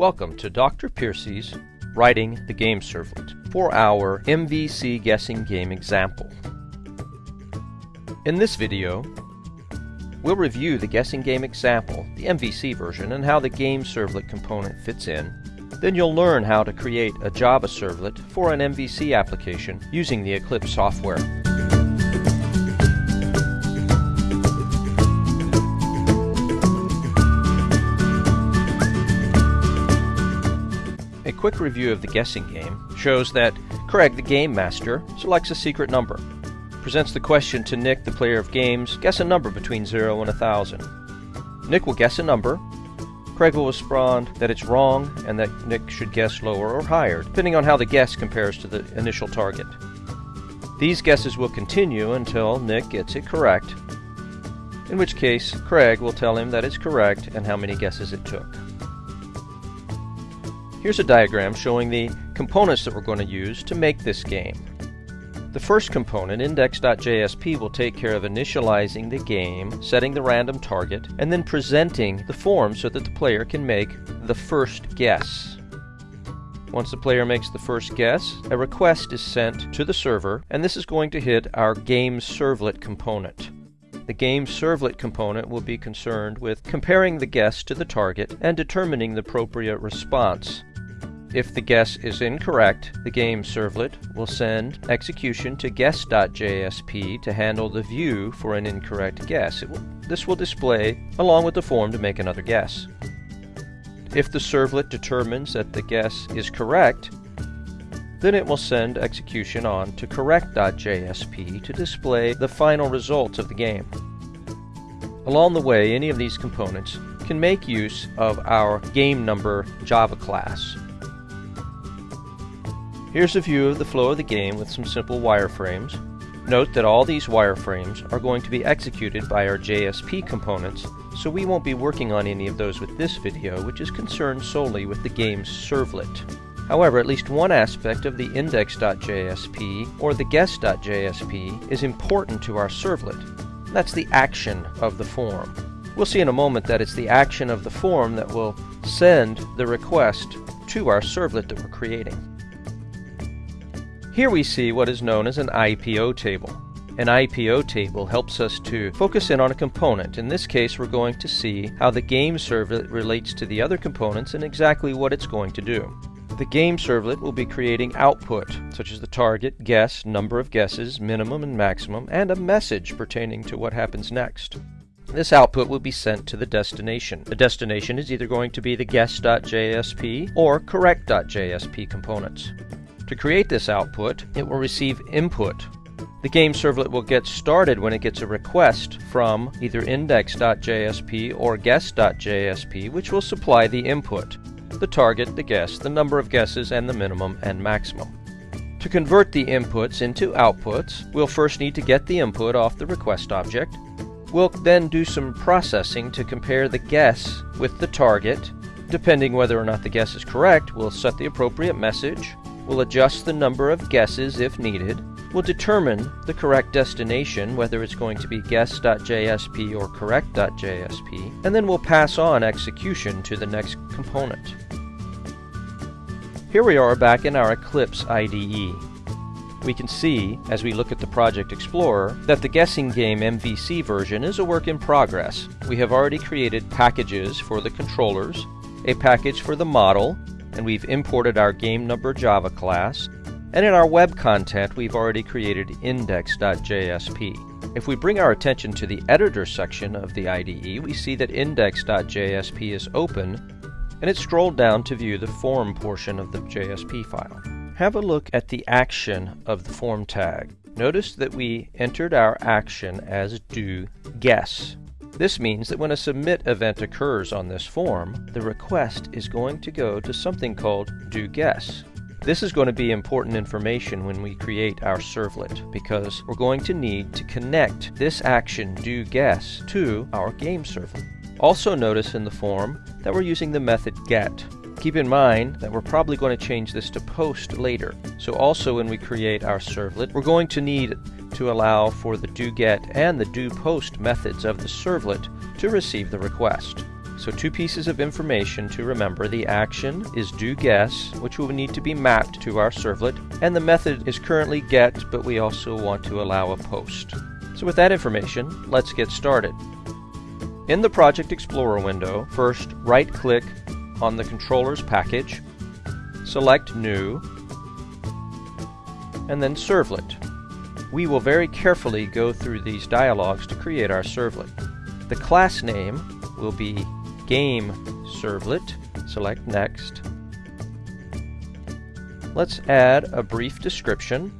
Welcome to Dr. Piercy's Writing the Game Servlet for our MVC guessing game example. In this video, we'll review the guessing game example, the MVC version, and how the game servlet component fits in. Then you'll learn how to create a Java servlet for an MVC application using the Eclipse software. Quick review of the guessing game shows that Craig, the game master, selects a secret number, presents the question to Nick, the player of games, guess a number between 0 and 1000. Nick will guess a number, Craig will respond that it's wrong and that Nick should guess lower or higher, depending on how the guess compares to the initial target. These guesses will continue until Nick gets it correct, in which case Craig will tell him that it's correct and how many guesses it took. Here's a diagram showing the components that we're going to use to make this game. The first component, index.jsp, will take care of initializing the game, setting the random target, and then presenting the form so that the player can make the first guess. Once the player makes the first guess, a request is sent to the server, and this is going to hit our game servlet component. The game servlet component will be concerned with comparing the guess to the target and determining the appropriate response. If the guess is incorrect, the game servlet will send execution to guess.jsp to handle the view for an incorrect guess. Will, this will display along with the form to make another guess. If the servlet determines that the guess is correct, then it will send execution on to correct.jsp to display the final results of the game. Along the way, any of these components can make use of our game number Java class. Here's a view of the flow of the game with some simple wireframes. Note that all these wireframes are going to be executed by our JSP components, so we won't be working on any of those with this video, which is concerned solely with the game's servlet. However, at least one aspect of the index.jsp or the guess.jsp is important to our servlet. That's the action of the form. We'll see in a moment that it's the action of the form that will send the request to our servlet that we're creating. Here we see what is known as an IPO table. An IPO table helps us to focus in on a component. In this case, we're going to see how the game servlet relates to the other components and exactly what it's going to do. The game servlet will be creating output, such as the target, guess, number of guesses, minimum and maximum, and a message pertaining to what happens next. This output will be sent to the destination. The destination is either going to be the guess.jsp or correct.jsp components. To create this output, it will receive input. The game servlet will get started when it gets a request from either index.jsp or guess.jsp, which will supply the input, the target, the guess, the number of guesses, and the minimum and maximum. To convert the inputs into outputs, we'll first need to get the input off the request object. We'll then do some processing to compare the guess with the target. Depending whether or not the guess is correct, we'll set the appropriate message, We'll adjust the number of guesses if needed. We'll determine the correct destination, whether it's going to be guess.jsp or correct.jsp, and then we'll pass on execution to the next component. Here we are back in our Eclipse IDE. We can see, as we look at the Project Explorer, that the guessing game MVC version is a work in progress. We have already created packages for the controllers, a package for the model, and we've imported our game number Java class. And in our web content, we've already created index.jsp. If we bring our attention to the editor section of the IDE, we see that index.jsp is open, and it's scrolled down to view the form portion of the JSP file. Have a look at the action of the form tag. Notice that we entered our action as do guess. This means that when a submit event occurs on this form, the request is going to go to something called do guess. This is going to be important information when we create our servlet because we're going to need to connect this action do guess to our game servlet. Also notice in the form that we're using the method get. Keep in mind that we're probably going to change this to post later. So also when we create our servlet, we're going to need to allow for the do get and the do post methods of the servlet to receive the request. So two pieces of information to remember. The action is do guess, which will need to be mapped to our servlet, and the method is currently get, but we also want to allow a post. So with that information, let's get started. In the Project Explorer window, first right-click on the controller's package, select New, and then Servlet. We will very carefully go through these dialogues to create our servlet. The class name will be Game Servlet. Select Next. Let's add a brief description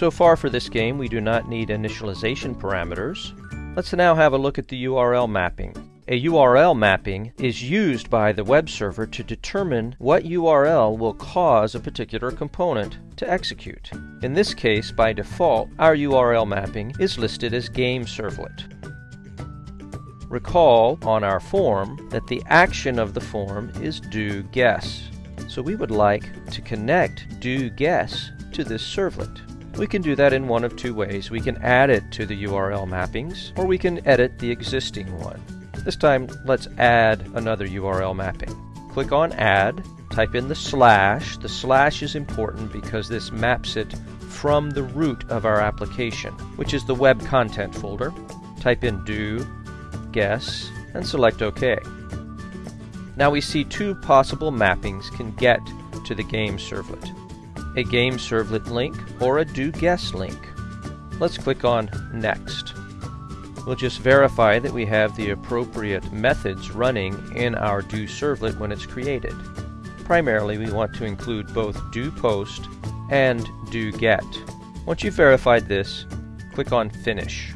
So far for this game we do not need initialization parameters. Let's now have a look at the URL mapping. A URL mapping is used by the web server to determine what URL will cause a particular component to execute. In this case, by default, our URL mapping is listed as game servlet. Recall on our form that the action of the form is do guess. So we would like to connect do guess to this servlet. We can do that in one of two ways. We can add it to the URL mappings, or we can edit the existing one. This time, let's add another URL mapping. Click on Add, type in the slash. The slash is important because this maps it from the root of our application, which is the web content folder. Type in do, guess, and select OK. Now we see two possible mappings can get to the game servlet a game servlet link, or a do guess link. Let's click on Next. We'll just verify that we have the appropriate methods running in our do servlet when it's created. Primarily, we want to include both do post and do get. Once you've verified this, click on Finish.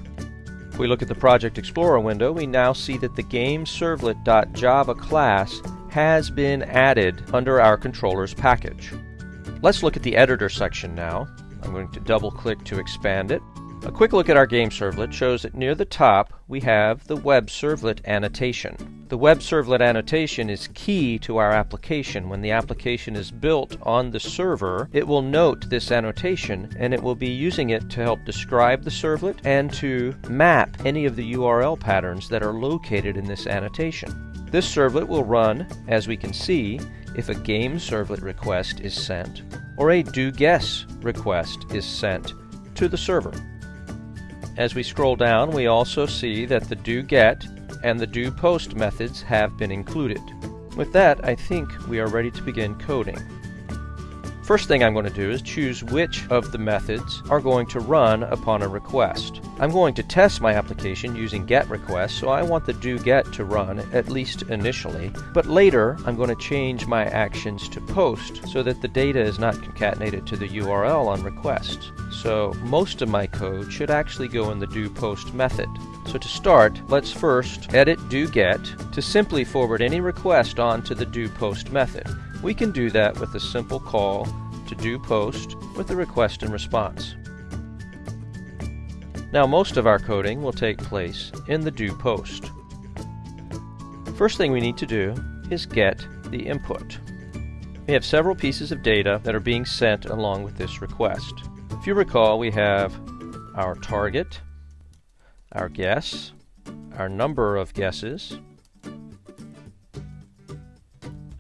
If we look at the Project Explorer window, we now see that the GameServlet.java class has been added under our controller's package. Let's look at the editor section now. I'm going to double click to expand it. A quick look at our game servlet shows that near the top we have the web servlet annotation. The web servlet annotation is key to our application. When the application is built on the server, it will note this annotation and it will be using it to help describe the servlet and to map any of the URL patterns that are located in this annotation. This servlet will run, as we can see, if a game servlet request is sent or a do guess request is sent to the server. As we scroll down, we also see that the do get and the do post methods have been included. With that, I think we are ready to begin coding. First thing I'm going to do is choose which of the methods are going to run upon a request. I'm going to test my application using getRequest, so I want the doGet to run, at least initially, but later I'm going to change my actions to post so that the data is not concatenated to the URL on request. So most of my code should actually go in the doPost method. So to start, let's first edit doGet to simply forward any request onto the doPost method. We can do that with a simple call to do post with the request and response. Now most of our coding will take place in the do post. First thing we need to do is get the input. We have several pieces of data that are being sent along with this request. If you recall, we have our target, our guess, our number of guesses,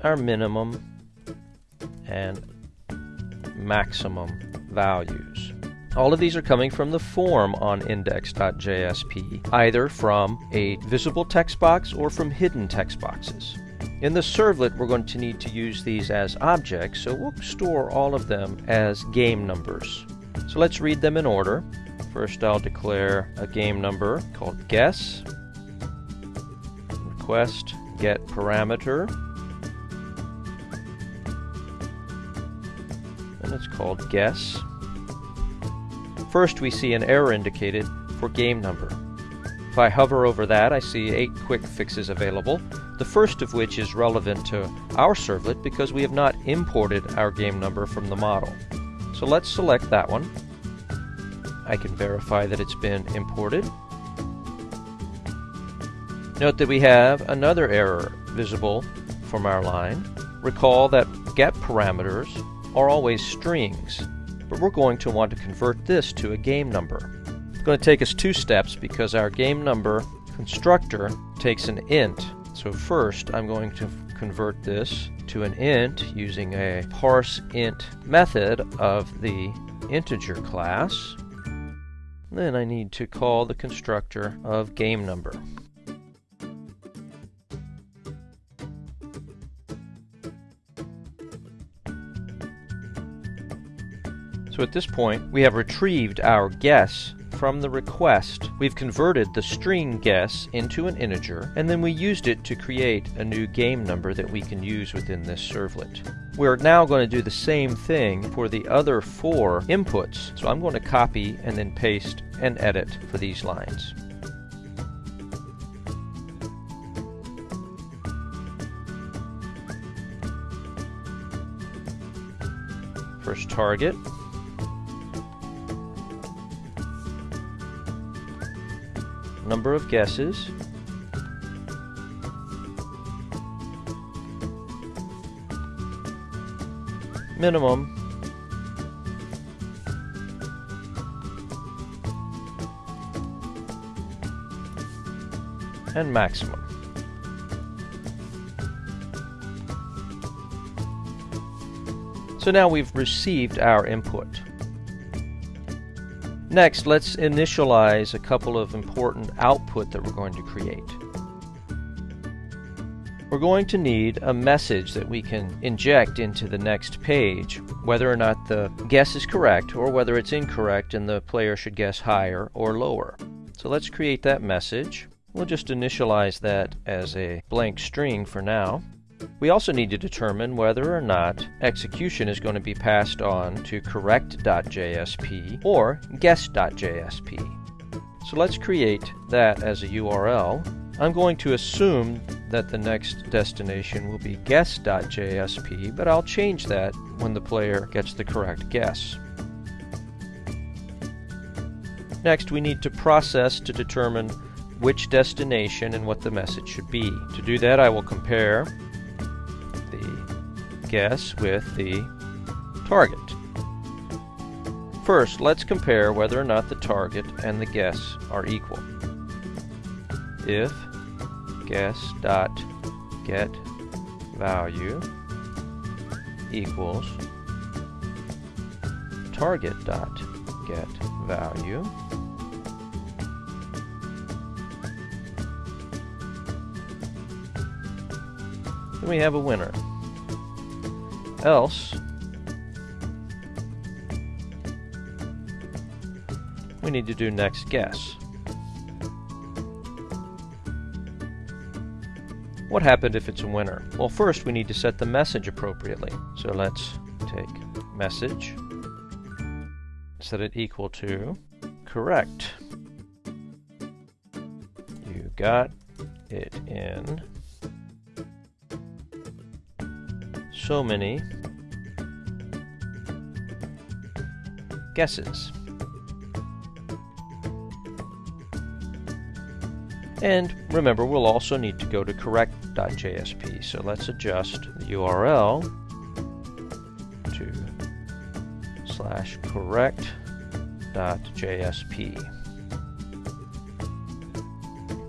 our minimum, and maximum values. All of these are coming from the form on index.jsp, either from a visible text box or from hidden text boxes. In the servlet, we're going to need to use these as objects, so we'll store all of them as game numbers. So let's read them in order. First, I'll declare a game number called guess, request get parameter, and it's called guess. First we see an error indicated for game number. If I hover over that, I see eight quick fixes available, the first of which is relevant to our servlet because we have not imported our game number from the model. So let's select that one. I can verify that it's been imported. Note that we have another error visible from our line. Recall that get parameters are always strings, but we're going to want to convert this to a game number. It's going to take us two steps because our game number constructor takes an int. So first I'm going to convert this to an int using a parse int method of the integer class. Then I need to call the constructor of game number. So at this point, we have retrieved our guess from the request. We've converted the string guess into an integer, and then we used it to create a new game number that we can use within this servlet. We're now going to do the same thing for the other four inputs. So I'm going to copy and then paste and edit for these lines. First target, number of guesses, minimum, and maximum. So now we've received our input. Next, let's initialize a couple of important output that we're going to create. We're going to need a message that we can inject into the next page, whether or not the guess is correct or whether it's incorrect and the player should guess higher or lower. So let's create that message. We'll just initialize that as a blank string for now. We also need to determine whether or not execution is going to be passed on to correct.jsp or guess.jsp. So let's create that as a URL. I'm going to assume that the next destination will be guess.jsp, but I'll change that when the player gets the correct guess. Next, we need to process to determine which destination and what the message should be. To do that, I will compare guess with the target. First, let's compare whether or not the target and the guess are equal. If guess dot get value equals target dot get value then we have a winner else we need to do next guess. What happened if it's a winner? Well, first we need to set the message appropriately. So let's take message, set it equal to correct. You got it in so many guesses. And remember, we'll also need to go to correct.jsp. So let's adjust the URL to slash correct.jsp.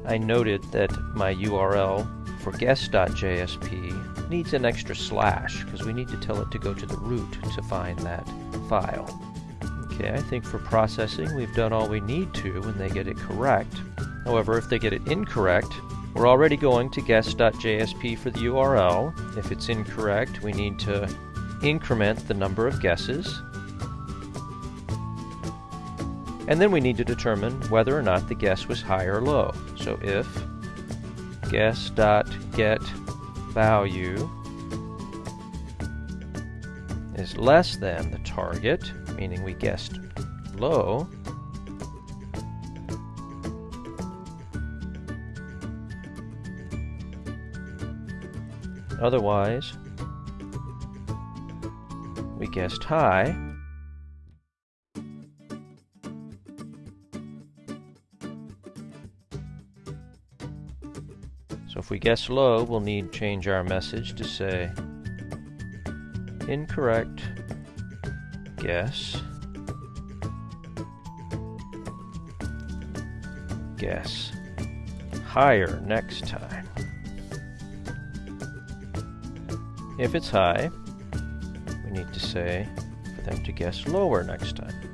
I noted that my URL for guess.jsp needs an extra slash because we need to tell it to go to the root to find that file. Okay, I think for processing we've done all we need to when they get it correct. However, if they get it incorrect, we're already going to guess.jsp for the URL. If it's incorrect, we need to increment the number of guesses. And then we need to determine whether or not the guess was high or low. So if guess.get value is less than the target, meaning we guessed low, otherwise we guessed high, If we guess low, we'll need change our message to say incorrect guess guess higher next time. If it's high, we need to say for them to guess lower next time.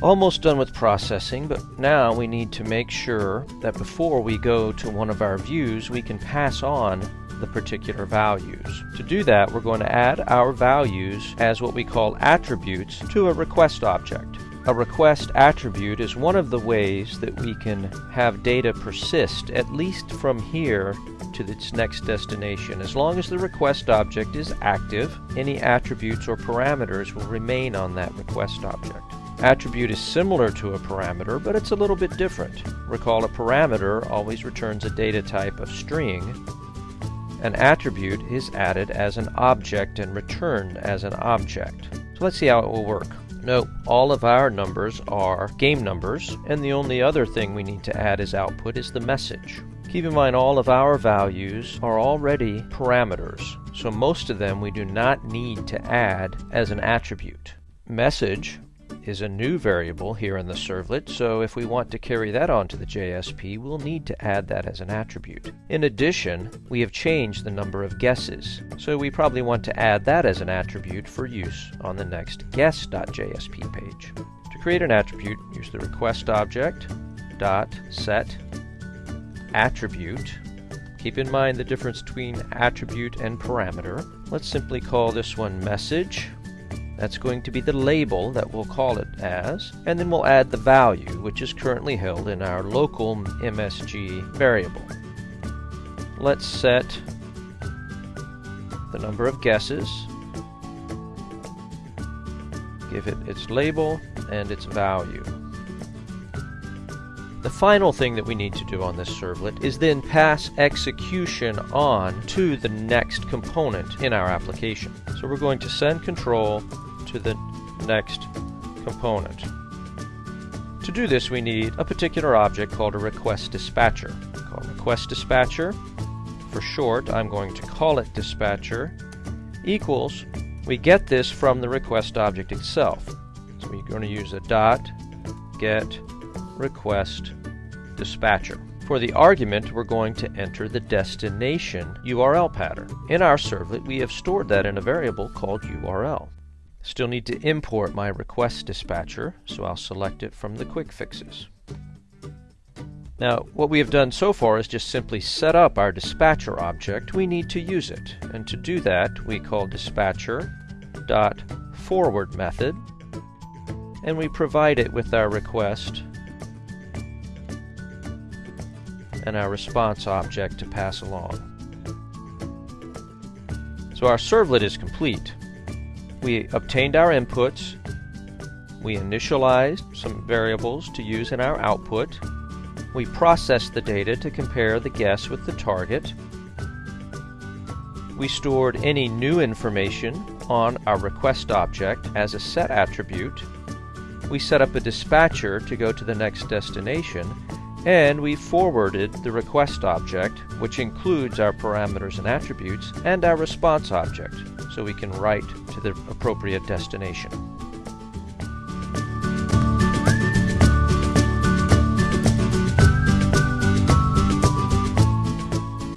Almost done with processing, but now we need to make sure that before we go to one of our views, we can pass on the particular values. To do that, we're going to add our values as what we call attributes to a request object. A request attribute is one of the ways that we can have data persist, at least from here to its next destination. As long as the request object is active, any attributes or parameters will remain on that request object. Attribute is similar to a parameter, but it's a little bit different. Recall a parameter always returns a data type of string. An attribute is added as an object and returned as an object. So let's see how it will work. Note, all of our numbers are game numbers, and the only other thing we need to add as output is the message. Keep in mind all of our values are already parameters, so most of them we do not need to add as an attribute. Message is a new variable here in the servlet, so if we want to carry that onto the JSP, we'll need to add that as an attribute. In addition, we have changed the number of guesses, so we probably want to add that as an attribute for use on the next guess.jsp page. To create an attribute, use the request object dot set attribute. Keep in mind the difference between attribute and parameter. Let's simply call this one message that's going to be the label that we'll call it as, and then we'll add the value, which is currently held in our local MSG variable. Let's set the number of guesses, give it its label and its value. The final thing that we need to do on this servlet is then pass execution on to the next component in our application. So we're going to send control to the next component. To do this, we need a particular object called a request dispatcher. Call request dispatcher. For short, I'm going to call it dispatcher equals, we get this from the request object itself. So we're going to use a dot get request dispatcher. For the argument, we're going to enter the destination URL pattern. In our servlet, we have stored that in a variable called URL. Still need to import my request dispatcher, so I'll select it from the quick fixes. Now, what we have done so far is just simply set up our dispatcher object. We need to use it. And to do that, we call dispatcher dot forward method, and we provide it with our request and our response object to pass along. So our servlet is complete we obtained our inputs, we initialized some variables to use in our output, we processed the data to compare the guess with the target, we stored any new information on our request object as a set attribute, we set up a dispatcher to go to the next destination, and we forwarded the request object, which includes our parameters and attributes, and our response object, so we can write to the appropriate destination.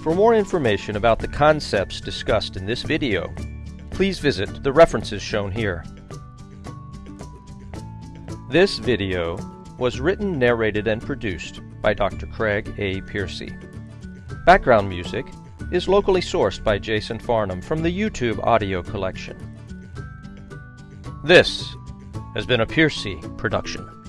For more information about the concepts discussed in this video, please visit the references shown here. This video was written, narrated, and produced by Dr. Craig A. Piercy. Background music is locally sourced by Jason Farnham from the YouTube audio collection. This has been a Piercy production.